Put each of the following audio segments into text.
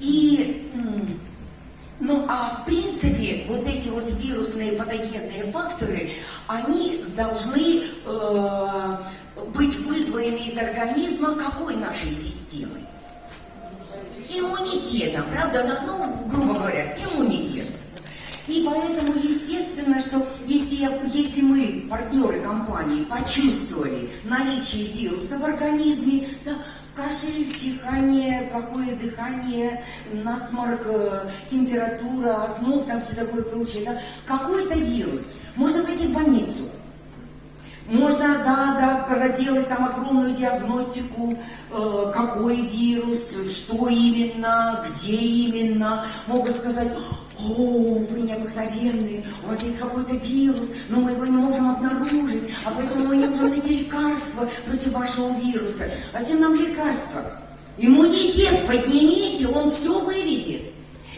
И, ну, а в принципе, вот эти вот вирусные патогенные факторы, они должны э, быть выдвоены из организма какой нашей системой? Иммунитетом, правда? Ну, грубо говоря, иммунитет. И поэтому, естественно, что если, если мы, партнеры компании, почувствовали наличие вируса в организме, да, кашель, чихание, плохое дыхание, насморк, э, температура, озноб, там все такое прочее, да, какой-то вирус, можно пойти в больницу. Можно, да, да, проделать там огромную диагностику, э, какой вирус, что именно, где именно. Могут сказать, о, вы необыкновенные, у вас есть какой-то вирус, но мы его не можем обнаружить, а поэтому мы не можем найти лекарство против вашего вируса. А зачем нам лекарство? Иммунитет поднимите, он все выведет.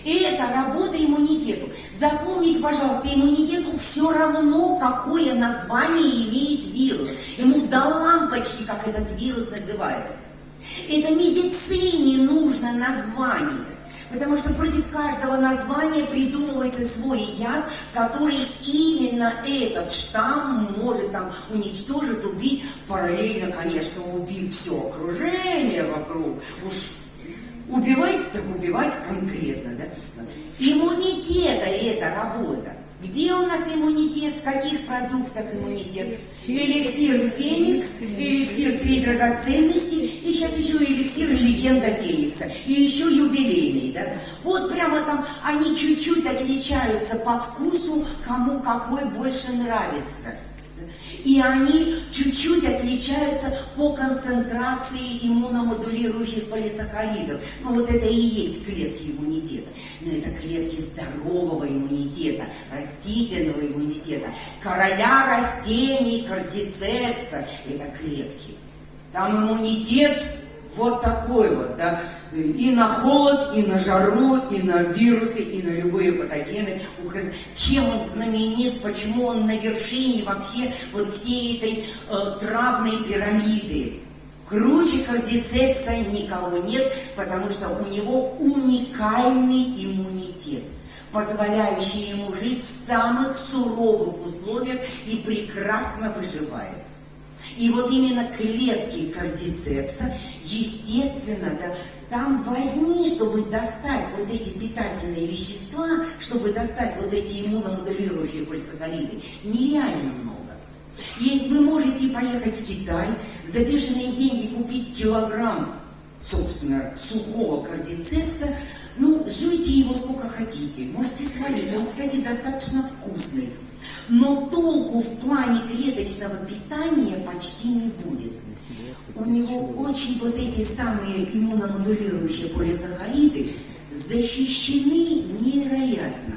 Это работа иммунитету. Запомните, пожалуйста, иммунитету все равно, какое название имеет вирус. Ему до лампочки, как этот вирус называется. Это медицине нужно название. Потому что против каждого названия придумывается свой яд, который именно этот штамм может там уничтожить, убить, параллельно, конечно, убить все окружение вокруг. Уж убивать, так убивать конкретно, да? Иммунитета это работа. Где у нас иммунитет, в каких продуктах иммунитет? Эликсир Феникс, эликсир Три драгоценности, и сейчас еще эликсир Легенда Феникса, и еще юбилейный, да? Вот прямо там они чуть-чуть отличаются по вкусу, кому какой больше нравится. И они чуть-чуть отличаются по концентрации иммуномодулирующих полисахаридов. Ну вот это и есть клетки иммунитета. Но это клетки здорового иммунитета, растительного иммунитета, короля растений, кардицепса. Это клетки. Там иммунитет вот такой вот, да, и на холод, и на жару, и на вирусы, и на любые патогены. Чем он знаменит, почему он на вершине вообще вот всей этой э, травной пирамиды. Круче кардицепса никого нет, потому что у него уникальный иммунитет позволяющий ему жить в самых суровых условиях и прекрасно выживает. И вот именно клетки кардицепса, естественно, да, там возни, чтобы достать вот эти питательные вещества, чтобы достать вот эти иммуномодулирующие полисахариды, нереально много. И вы можете поехать в Китай, за бешеные деньги купить килограмм, собственно, сухого кардицепса, ну, жуйте его сколько хотите, можете сварить, он, кстати, достаточно вкусный. Но толку в плане клеточного питания почти не будет. У него очень вот эти самые иммуномодулирующие полисахариды защищены невероятно.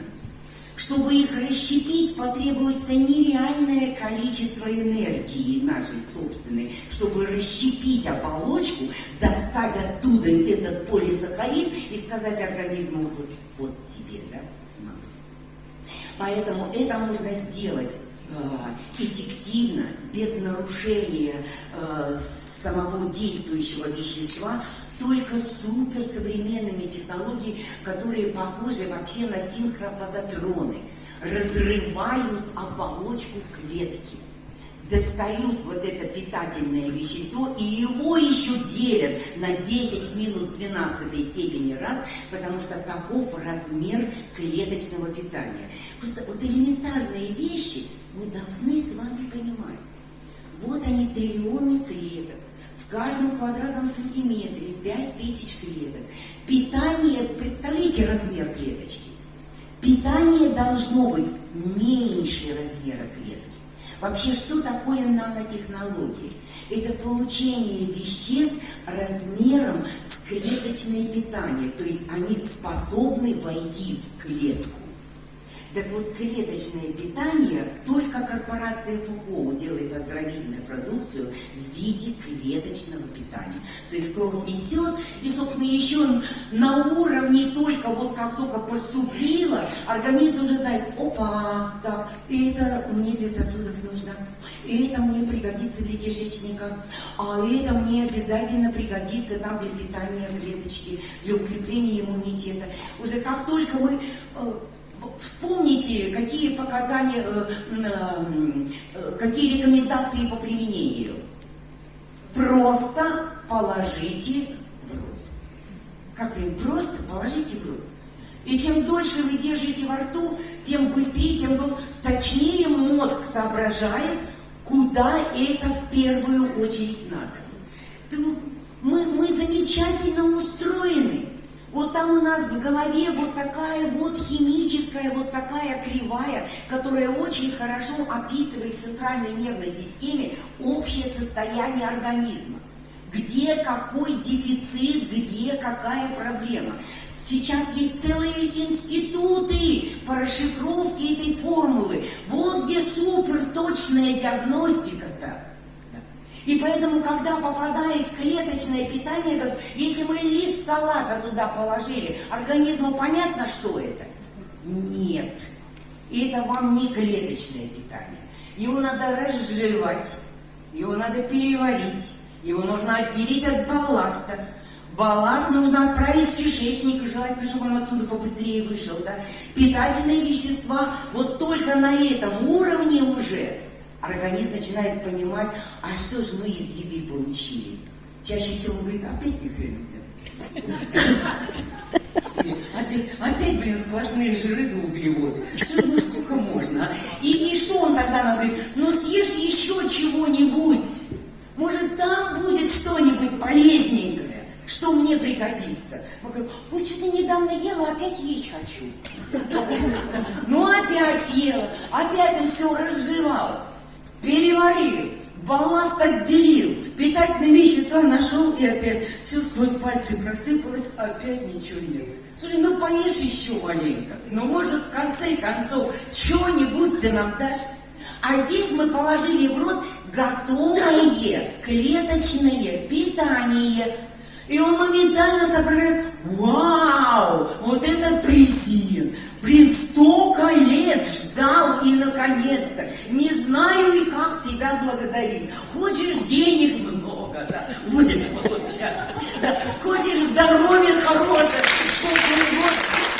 Чтобы их расщепить, потребуется нереальное количество энергии нашей собственной, чтобы расщепить оболочку, достать оттуда этот полисахарид и сказать организму, вот, вот тебе, да, Поэтому это можно сделать э, эффективно, без нарушения э, самого действующего вещества, только суперсовременными технологиями, которые похожи вообще на синхрофазотроны, разрывают оболочку клетки достают вот это питательное вещество и его еще делят на 10 минус 12 степени раз, потому что таков размер клеточного питания. Просто вот элементарные вещи мы должны с вами понимать. Вот они триллионы клеток. В каждом квадратном сантиметре 5000 клеток. Питание, представляете размер клеточки? Питание должно быть меньше размера клетки. Вообще, что такое нанотехнологии? Это получение веществ размером с клеточное питание, то есть они способны войти в клетку. Так вот, клеточное питание, только корпорация ФУХО делает оздоровительную продукцию в виде клеточного питания. То есть кровь несет, и, собственно, еще на уровне только вот как только поступила, организм уже знает, опа, так, это мне для сосудов нужно, это мне пригодится для кишечника, а это мне обязательно пригодится там для питания клеточки, для укрепления иммунитета. Уже как только мы э, Вспомните, какие показания, э, э, какие рекомендации по применению. Просто положите в рот. Как прям просто положите в рот. И чем дольше вы держите во рту, тем быстрее, тем точнее мозг соображает, куда это в первую очередь надо. Мы, мы замечательно устроены. Вот там у нас в голове вот такая вот химическая, вот такая кривая, которая очень хорошо описывает в центральной нервной системе общее состояние организма. Где какой дефицит, где какая проблема. Сейчас есть целые институты по расшифровке этой формулы. Вот где суперточная диагностика-то. И поэтому, когда попадает клеточное питание, как если мы лист салата туда положили, организму понятно, что это? Нет. И это вам не клеточное питание. Его надо разжевать, его надо переварить, его нужно отделить от балласта. Балласт нужно отправить в кишечник, желательно, чтобы он оттуда побыстрее вышел. Да? Питательные вещества вот только на этом уровне уже организм начинает понимать, а что же мы из еды получили. Чаще всего говорит, опять ни хрена нет. Опять, опять, блин, сплошные жиры да углеводы. Ну сколько можно? А? И, и что он тогда нам говорит? Ну съешь еще чего-нибудь. Может, там будет что-нибудь полезненькое, что мне пригодится. Мы говорим, ой, что-то недавно ела, опять есть хочу. Ну опять съела, опять он все разжевал переварил, балласт отделил, питательные вещества нашел и опять все сквозь пальцы просыпалось, опять ничего нет. Слушай, ну поешь еще маленько, ну может в конце концов чего-нибудь ты нам дашь? А здесь мы положили в рот готовое клеточное питание. И он моментально соображает, вау, вот это презент, Блин, столько лет ждал и наконец-то. Не знаю и как тебя благодарить. Хочешь денег много, да, будешь получать. Да. Хочешь здоровья хорошее, сколько вот,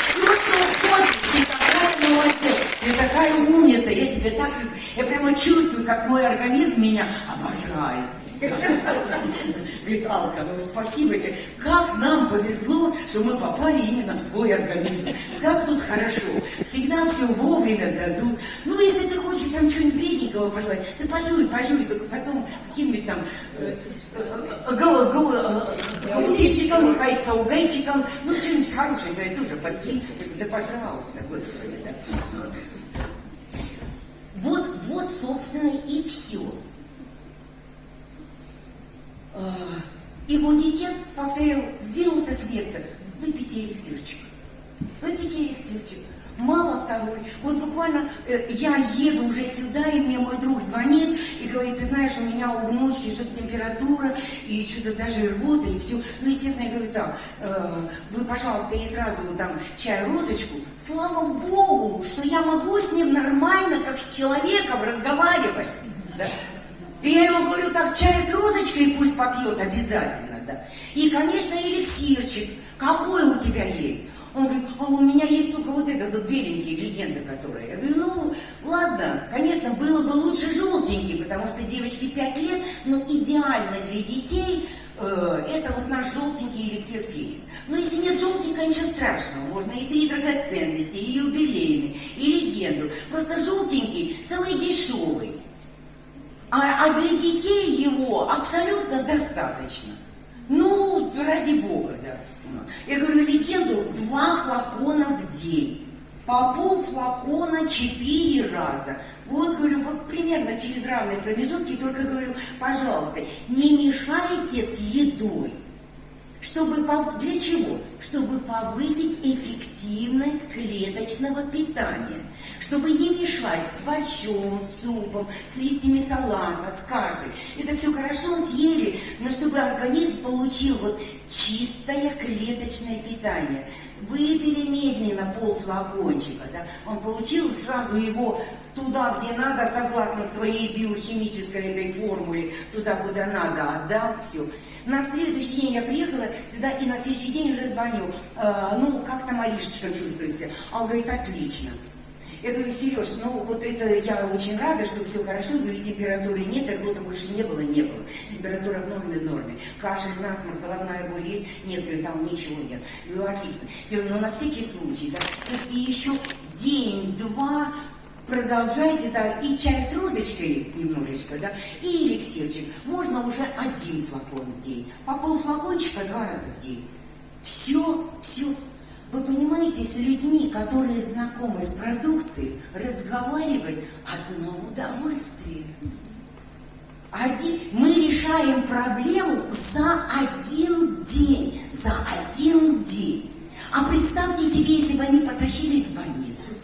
все, что хочешь. Ты такая молодец, ты такая умница. Я тебе так, я прямо чувствую, как мой организм меня обожает. Говорит, Алка, ну спасибо тебе. Как нам повезло, что мы попали именно в твой организм. Как тут хорошо. Всегда все вовремя дадут. Ну, если ты хочешь там что-нибудь вредненького пожелать, ты пожуй, пожуй, только потом каким-нибудь там э, гаусичиком, хайцаугайчиком, ну, что-нибудь хорошее, говорит, тоже подкинь. Да, пожалуйста, господи, да. Вот, вот, собственно, и все. А, иммунитет, повторяю, сдвинулся с места. Выпейте эликсирчик. Выпейте эликсирчик. Мало второй. Вот буквально э, я еду уже сюда, и мне мой друг звонит и говорит, ты знаешь, у меня у внучки что-то температура, и что-то даже рвота, и все. Ну, естественно, я говорю, так, э, вы, пожалуйста, ей сразу там чай-розочку. Слава Богу, что я могу с ним нормально, как с человеком, разговаривать. Да? Я ему говорю, так, чай с розочкой пусть попьет обязательно, да. И, конечно, эликсирчик. Какой у тебя есть? Он говорит, а у меня есть только вот этот вот беленький, легенда которая. Я говорю, ну, ладно, конечно, было бы лучше желтенький, потому что девочке 5 лет, но идеально для детей э, это вот наш желтенький эликсир феникс. Но если нет желтенького, ничего страшного. Можно и три драгоценности, и юбилейный, и легенду. Просто желтенький самый дешевый. А, а для детей его абсолютно достаточно. Ну, ради бога, да. Я говорю, легенду два флакона в день. По пол флакона четыре раза. Вот, говорю, вот примерно через равные промежутки, только говорю, пожалуйста, не мешайте с едой. Чтобы для чего? Чтобы повысить эффективность клеточного питания, чтобы не мешать с борщом, супом, с листьями салата, с кашей. Это все хорошо съели, но чтобы организм получил вот чистое клеточное питание. Выпили медленно пол флакончика, да, он получил сразу его туда, где надо, согласно своей биохимической этой формуле, туда, куда надо, отдал все. На следующий день я приехала сюда, и на следующий день уже звоню. Э, ну, как там Маришечка чувствует себя? А он говорит, отлично. Я говорю, Сереж, ну вот это я очень рада, что все хорошо, говорю, температуры нет, рвота больше не было, не было. Температура в норме, в норме. Кашель, насморк, головная боль есть? Нет, говорю, там ничего нет. Говорю, отлично. Все, но на всякий случай, да, и еще день-два продолжайте, да, и чай с розочкой немножечко, да, и эликсирчик. Можно уже один флакон в день, по полфлакончика два раза в день. Все, все. Вы понимаете, с людьми, которые знакомы с продукцией, разговаривать одно удовольствие. Один, мы решаем проблему за один день, за один день. А представьте себе, если бы они потащились в больницу,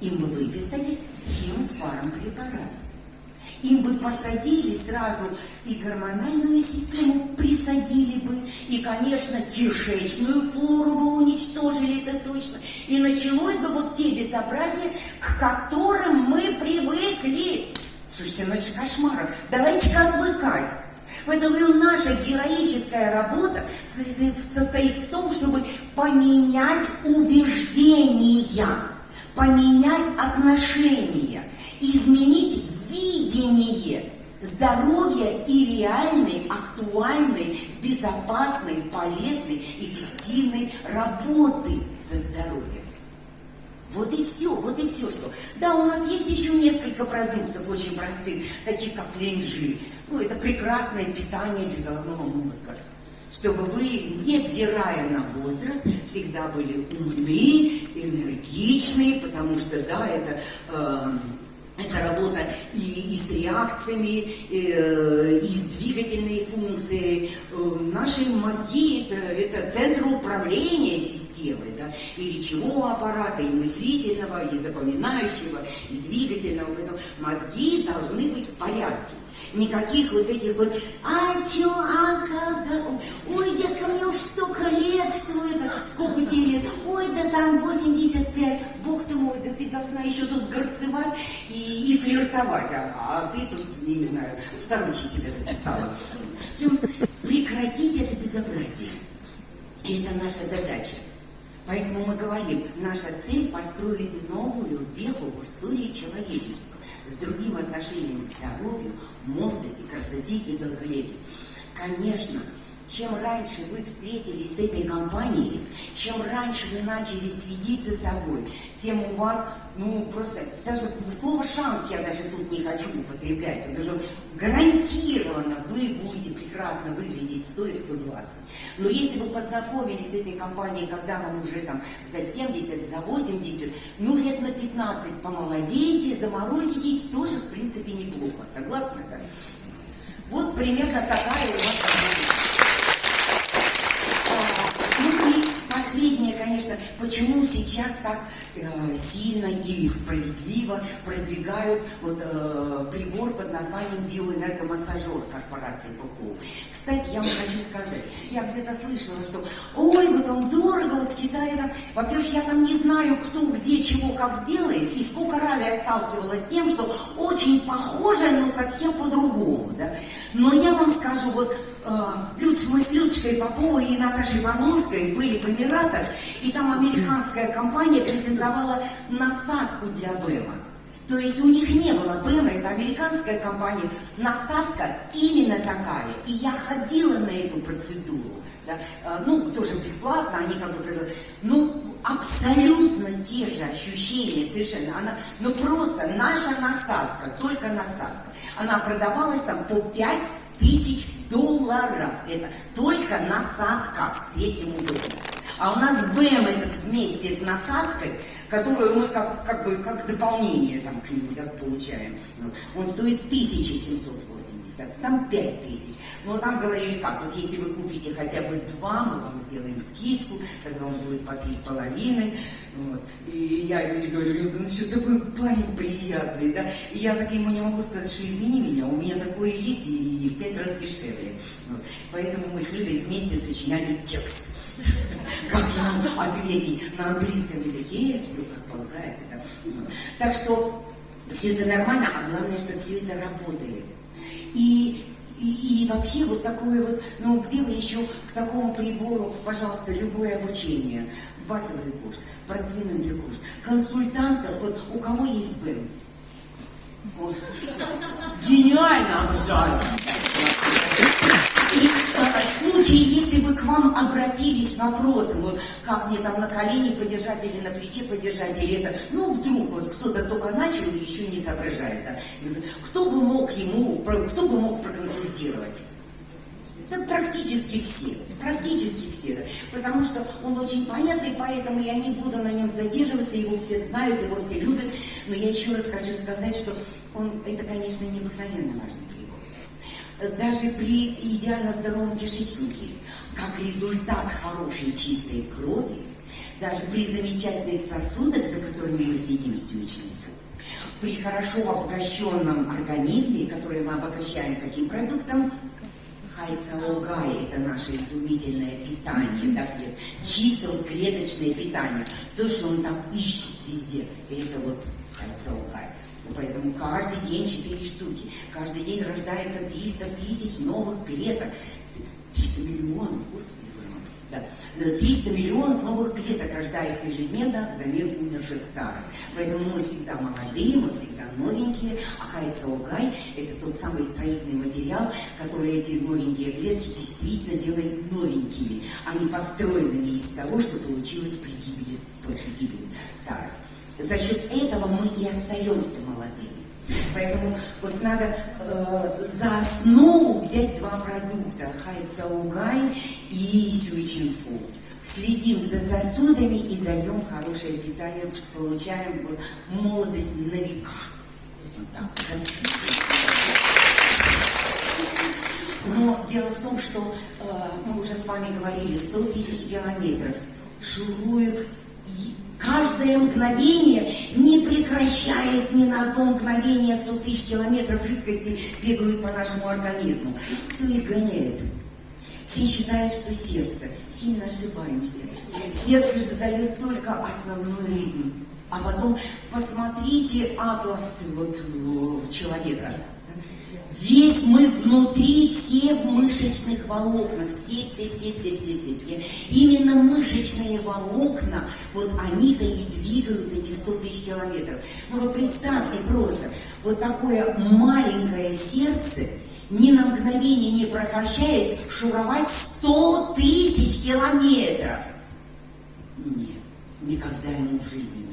им бы выписали химфармпрепарат. Им бы посадили сразу и гормональную систему присадили бы, и, конечно, кишечную флору бы уничтожили, это точно. И началось бы вот те безобразия, к которым мы привыкли. Слушайте, ну это же кошмар. Давайте-ка отвыкать. Поэтому говорю, наша героическая работа состоит в том, чтобы поменять убеждения поменять отношения, изменить видение здоровья и реальной, актуальной, безопасной, полезной, эффективной работы со здоровьем. Вот и все, вот и все, что. Да, у нас есть еще несколько продуктов очень простых, таких как ленжи. Ну, это прекрасное питание для головного мозга чтобы вы, невзирая на возраст, всегда были умны, энергичны, потому что, да, это... Э, это работа и, и с реакциями, и, э, и с двигательной функцией. Э, наши мозги это, центр управления системой, да, и речевого аппарата, и мыслительного, и запоминающего, и двигательного. Поэтому мозги должны быть в порядке. Никаких вот этих вот, а чё, а когда, ой, детка, мне уж столько лет, что это, сколько тебе лет, ой, да там 85, бог ты мой, да ты должна еще тут горцевать и, и флиртовать, а, а ты тут, не знаю, старухи себя записала. В прекратить это безобразие. И это наша задача. Поэтому мы говорим, наша цель построить новую веху в истории человечества с другим отношением к здоровью, молодости, красоте и долголетию. Конечно, чем раньше вы встретились с этой компанией, чем раньше вы начали следить за собой, тем у вас, ну, просто, даже слово «шанс» я даже тут не хочу употреблять, потому что гарантированно вы будете прекрасно выглядеть в 100 и 120. Но если вы познакомились с этой компанией, когда вам уже там за 70, за 80, ну, лет на 15 помолодеете, заморозитесь, тоже, в принципе, неплохо. Согласны, да? Вот примерно такая у вас последнее, конечно, почему сейчас так сильно и справедливо продвигают вот, э, прибор под названием биоэнергомассажер корпорации ПХУ. Кстати, я вам хочу сказать, я где-то слышала, что ой, вот он дорого, вот с Китая там, во-первых, я там не знаю, кто, где, чего, как сделает, и сколько раз я сталкивалась с тем, что очень похоже, но совсем по-другому, да. Но я вам скажу, вот Люд, мы с Людочкой Поповой и Наташей Павловской были в Эмиратах, и там американская компания презентовала насадку для БЭМа. То есть у них не было БЭМа, это американская компания, насадка именно такая. И я ходила на эту процедуру, да, а, ну, тоже бесплатно, они как бы, ну, абсолютно те же ощущения, совершенно, она, ну, просто наша насадка, только насадка, она продавалась там по 5 тысяч долларов. Это только насадка третьему году. А у нас БМ этот вместе с насадкой, которую мы как, как бы как дополнение там, к нему так, получаем. Он стоит 1780, там 5000. Но там говорили как, вот если вы купите хотя бы два, мы вам сделаем скидку, тогда он будет по три с половиной. Вот. И я люди говорю, ну что такой парень приятный, да? И я так ему не могу сказать, что извини меня, у меня такое есть и, и в пять раз дешевле. Вот. Поэтому мы с Людой вместе сочиняли текст. Как ему ответить на английском языке, все как полагается. Да? Так что все это нормально, а главное, что все это работает. И и, и вообще вот такое вот, ну где вы еще к такому прибору, пожалуйста, любое обучение, базовый курс, продвинутый курс, консультантов, вот у кого есть? Вот. Гениально обожаю. В случае, если бы к вам обратились с вопросом, вот как мне там на колени подержать или на плече подержать, или это, ну вдруг вот кто-то только начал и еще не соображает, да, кто бы мог ему, кто бы мог проконсультировать? Да практически все, практически все, да. потому что он очень понятный, поэтому я не буду на нем задерживаться, его все знают, его все любят, но я еще раз хочу сказать, что он, это, конечно, необыкновенно важный прибор. Даже при идеально здоровом кишечнике, как результат хорошей чистой крови, даже при замечательных сосудах, за которыми мы следим всю ученицу, при хорошо обогащенном организме, который мы обогащаем каким продуктом, Хайцаогай – это наше изумительное питание, так вот, чисто вот клеточное питание. То, что он там ищет везде, это вот хайцаогай. Поэтому каждый день 4 штуки. Каждый день рождается 300 тысяч новых клеток. 300 миллионов, господи. Да. 300 миллионов новых клеток рождается ежедневно взамен умерших старых. Поэтому мы всегда молодые, мы всегда новенькие, а хайцаугай – это тот самый строительный материал, который эти новенькие клетки действительно делает новенькими, а не построенными из того, что получилось при гибели. За счет этого мы и остаемся молодыми. Поэтому вот надо э, за основу взять два продукта – хайцаугай и сюичинфу. Следим за сосудами и даем хорошее питание, получаем вот, молодость на века. Вот так. Но дело в том, что э, мы уже с вами говорили, 100 тысяч километров шуруют каждое мгновение, не прекращаясь ни на одно мгновение, 100 тысяч километров жидкости бегают по нашему организму. Кто их гоняет? Все считают, что сердце. Сильно ошибаемся. Сердце задает только основной ритм. А потом посмотрите атлас вот, человека. Весь мы внутри, все в мышечных волокнах, все, все, все, все, все, все, все. Именно мышечные волокна, вот они-то и двигают эти 100 тысяч километров. Ну вы представьте просто, вот такое маленькое сердце, ни на мгновение не прекращаясь, шуровать 100 тысяч километров. Нет, никогда ему в жизни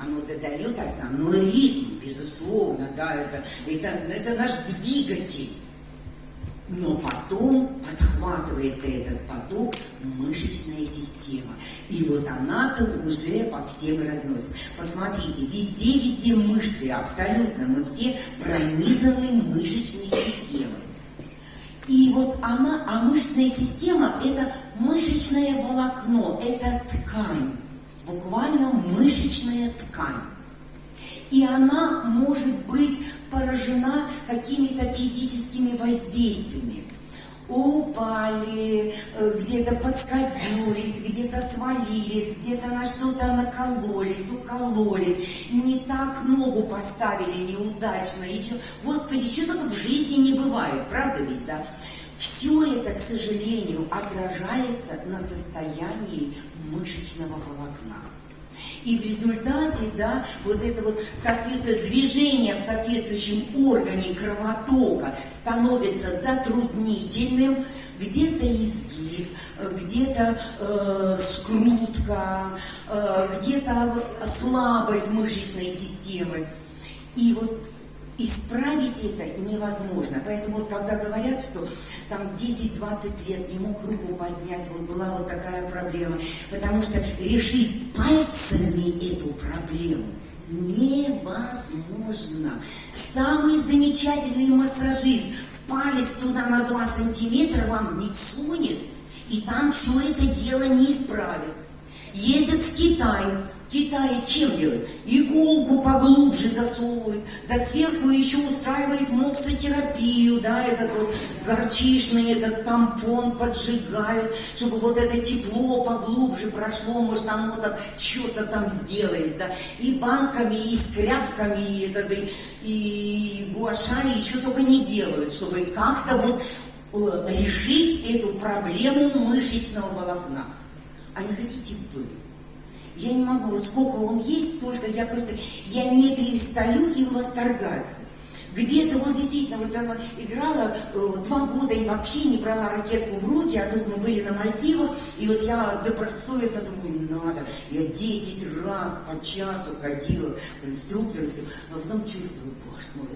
оно задает основной ритм, безусловно, да, это, это, это наш двигатель. Но потом подхватывает этот поток мышечная система. И вот она-то уже по всем разносит. Посмотрите, везде-везде мышцы, абсолютно. Мы все пронизаны мышечной системой. И вот она, а мышечная система – это мышечное волокно, это ткань буквально мышечная ткань. И она может быть поражена какими-то физическими воздействиями. Упали, э, где-то подскользнулись, где-то свалились, где-то на что-то накололись, укололись, не так ногу поставили неудачно. И, Господи, что только в жизни не бывает, правда ведь, да? Все это, к сожалению, отражается на состоянии мышечного волокна. И в результате, да, вот это вот соответствие, движение в соответствующем органе кровотока становится затруднительным, где-то изгиб, где-то э, скрутка, э, где-то слабость мышечной системы. И вот Исправить это невозможно. Поэтому вот когда говорят, что там 10-20 лет не мог руку поднять, вот была вот такая проблема, потому что решить пальцами эту проблему невозможно. Самый замечательный массажист палец туда на 2 сантиметра вам не всунет, и там все это дело не исправит. Ездят в Китай, Китае чем делают? Иголку поглубже засовывают, да сверху еще устраивает моксотерапию, да, этот вот горчишный этот тампон поджигают, чтобы вот это тепло поглубже прошло, может оно там что-то там сделает, да, и банками, и скряпками, и, это, и, и гуаша, и еще только не делают, чтобы как-то вот э, решить эту проблему мышечного волокна. А не хотите вы? Я не могу, вот сколько он есть, столько я просто, я не перестаю им восторгаться. Где-то вот действительно, вот она играла э, два года и вообще не брала ракетку в руки, а тут мы были на Мальдивах, и вот я добросовестно думаю, надо. Я 10 раз по часу ходила к инструктору, все, а потом чувствую, боже мой,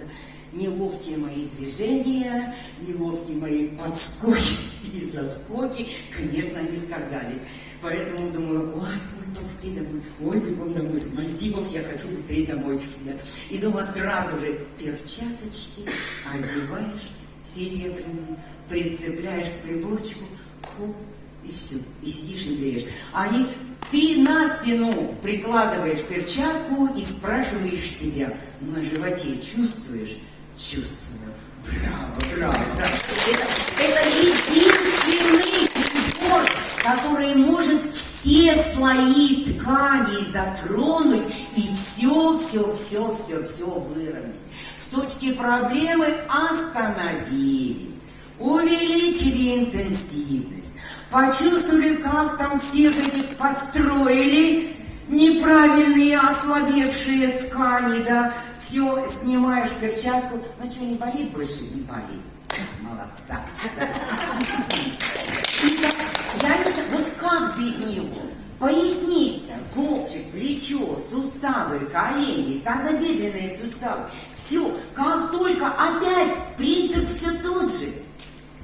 неловкие мои движения, неловкие мои подскоки и заскоки, конечно, они сказались. Поэтому думаю, ой, быстрее домой, ой, бегом домой, с Мальдивов я хочу быстрее домой. Да. И дома сразу же перчаточки одеваешь серебряные, прицепляешь к приборчику, хоп, и все, и сидишь и греешь. Они, ты на спину прикладываешь перчатку и спрашиваешь себя, на животе чувствуешь? Чувствую. Браво, браво, да. Это, это единственный прибор, который может все слои тканей затронуть и все, все, все, все, все выровнять. В точке проблемы остановились, увеличили интенсивность, почувствовали, как там всех этих построили, неправильные ослабевшие ткани, да, все, снимаешь перчатку, ну что, не болит больше? Не болит. Молодца. Я не знаю, вот как без него? Поясница, копчик, плечо, суставы, колени, тазобедренные суставы. Все, как только опять принцип все тот же.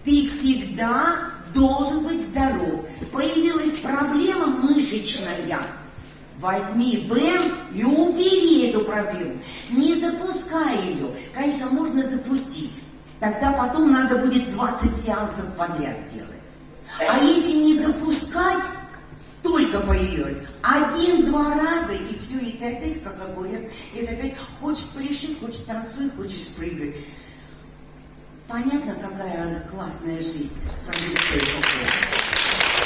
Ты всегда должен быть здоров. Появилась проблема мышечная. Возьми БЭМ и убери эту проблему. Не запускай ее. Конечно, можно запустить. Тогда потом надо будет 20 сеансов подряд делать. А если не запускать, только появилась. Один-два раза, и все, и ты опять как огурец. И ты опять хочешь пляши, хочешь танцуй, хочешь прыгать. Понятно, какая классная жизнь с продукцией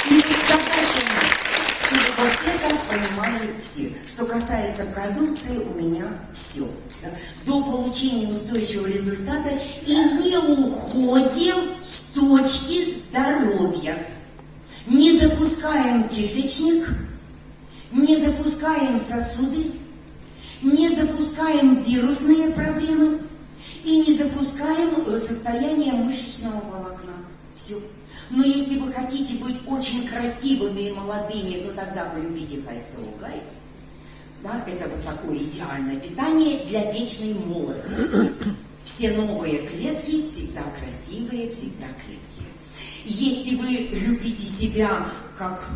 И задача чтобы вот это понимали все. Что касается продукции, у меня все. Да? До получения устойчивого результата и не уходим с точки здоровья. Не запускаем кишечник, не запускаем сосуды, не запускаем вирусные проблемы и не запускаем э, состояние мышечного волокна. Все. Но если вы хотите быть очень красивыми и молодыми, ну тогда полюбите Хайцеугай. Да, это вот такое идеальное питание для вечной молодости. Все новые клетки всегда красивые, всегда крепкие. Если вы любите себя как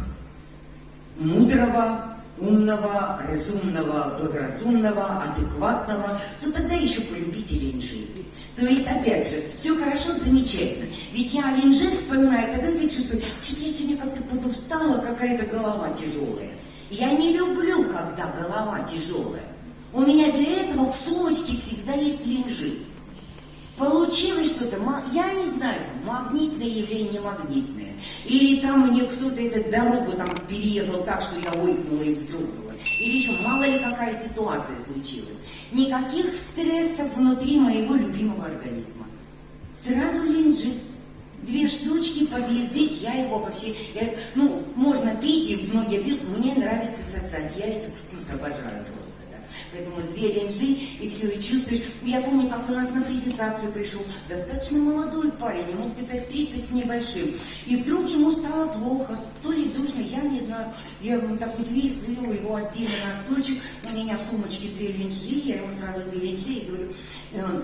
мудрого, умного, разумного, благоразумного, адекватного, то тогда еще полюбите линжи. То есть, опять же, все хорошо, замечательно. Ведь я линжи вспоминаю, тогда я чувствую, что я сегодня как-то подустала, какая-то голова тяжелая. Я не люблю, когда голова тяжелая. У меня для этого в сумочке всегда есть линжи. Получилось что-то, я не знаю, магнитное явление, магнитное. Или там мне кто-то эту дорогу там переехал так, что я ойкнула и вздрогнула. Или еще мало ли какая ситуация случилась. Никаких стрессов внутри моего любимого организма. Сразу линджи. две штучки под язык, я его вообще, я- ну, можно пить, и многие пьют, мне нравится сосать, я этот вкус обожаю просто. Поэтому две ленжи, и все, и чувствуешь. Я помню, как у нас на презентацию пришел достаточно молодой парень, ему где-то 30 с небольшим. И вдруг ему стало плохо, то ли душно, я не знаю. Я ему такую дверь свою, его отдельно на стульчик, у меня в сумочке две ленжи, я ему сразу две ленжи и говорю, «Э,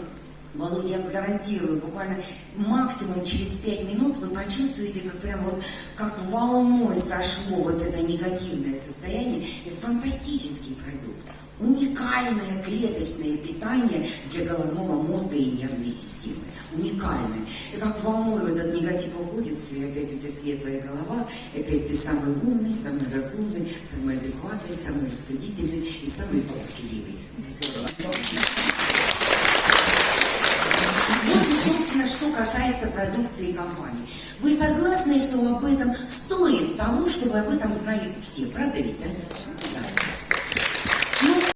Володя, я вас гарантирую, буквально максимум через пять минут вы почувствуете, как прям вот, как волной сошло вот это негативное состояние. Это фантастический продукт. Уникальное клеточное питание для головного мозга и нервной системы. Уникальное. И как волной этот негатив уходит, все, и опять у тебя светлая голова, и опять ты самый умный, самый разумный, самый адекватный, самый рассудительный и самый толкливый. Здорово. Вот собственно, что касается продукции компании. Вы согласны, что об этом стоит того, чтобы об этом знали все? Правда ведь, да?